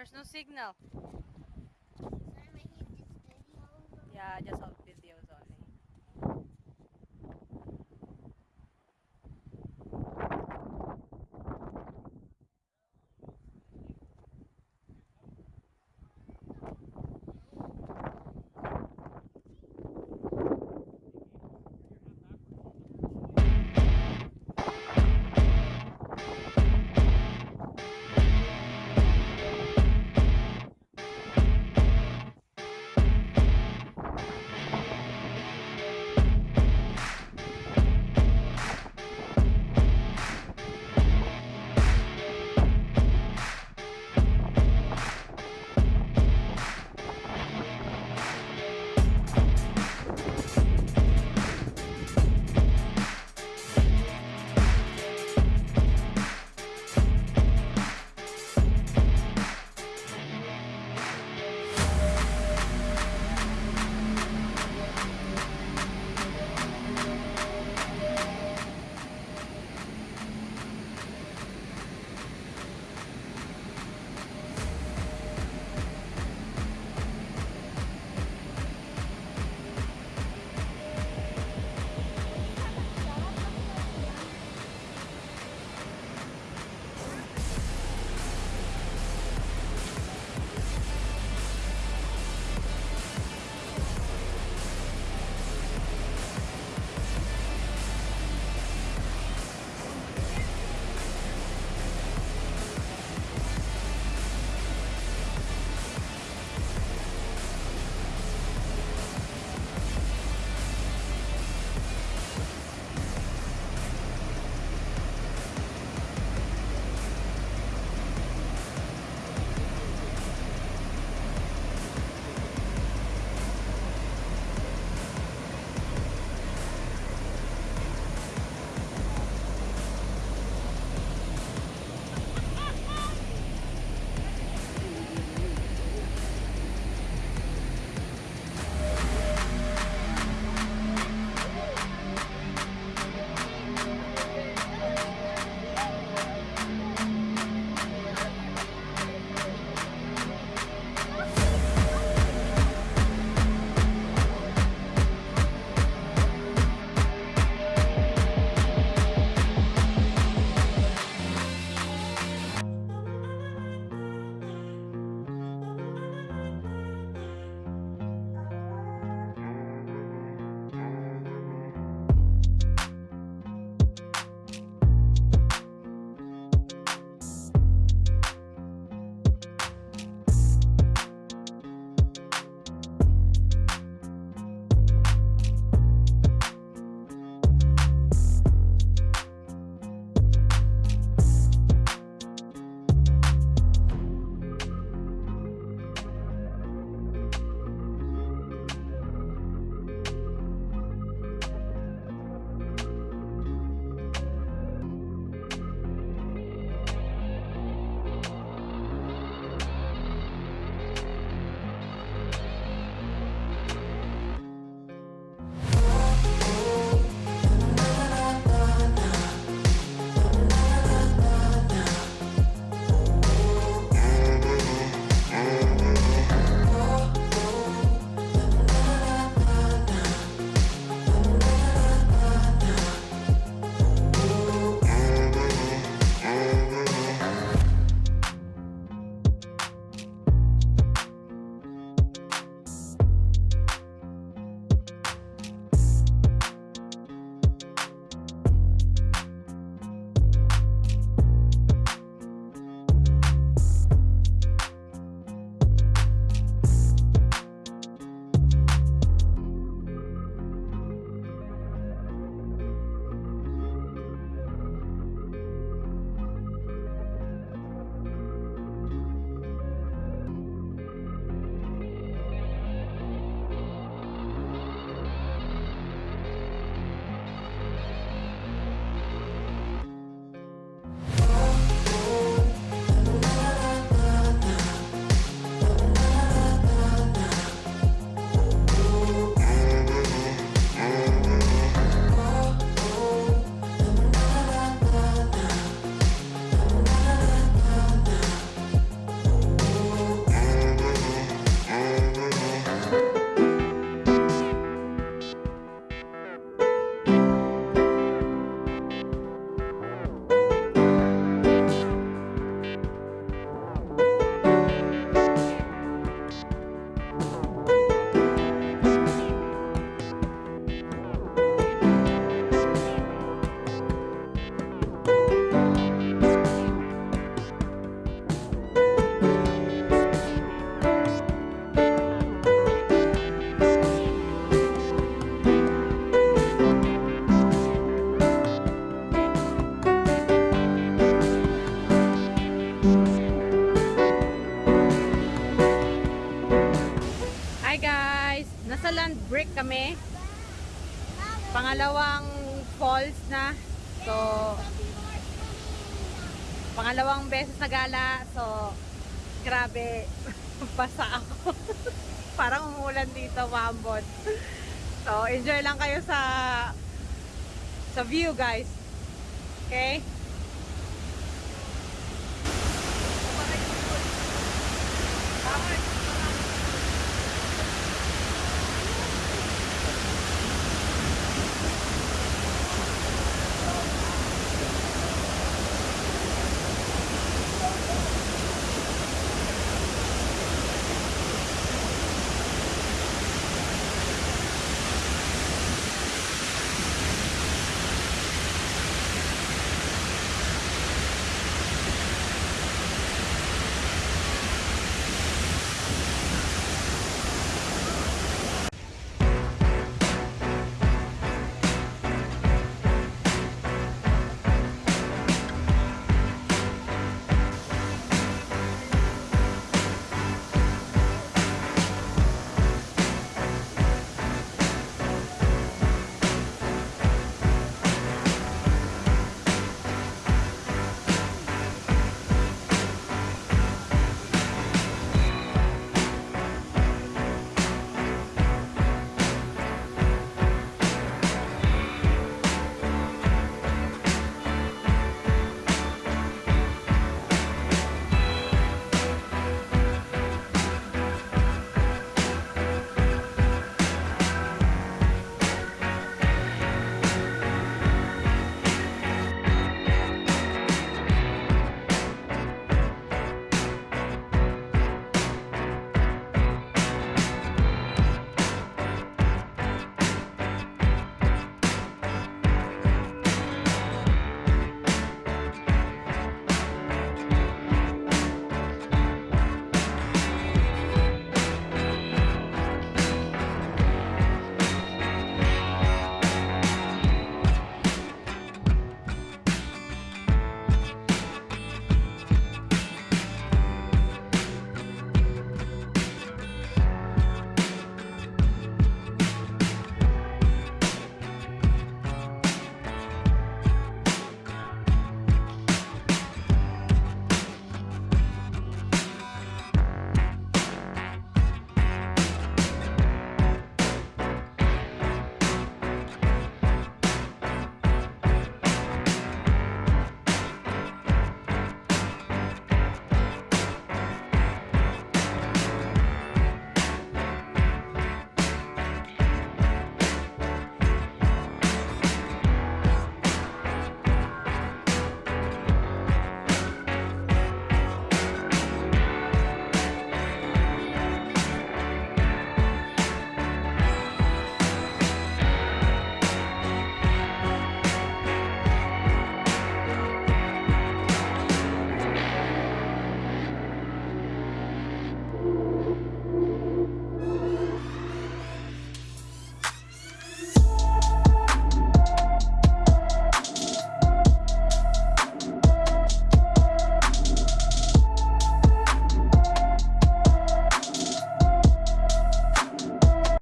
There's no signal. Pangalawang beses na gala. So, grabe. Basa ako. Parang umulan dito, maambot. So, enjoy lang kayo sa sa view, guys. Okay?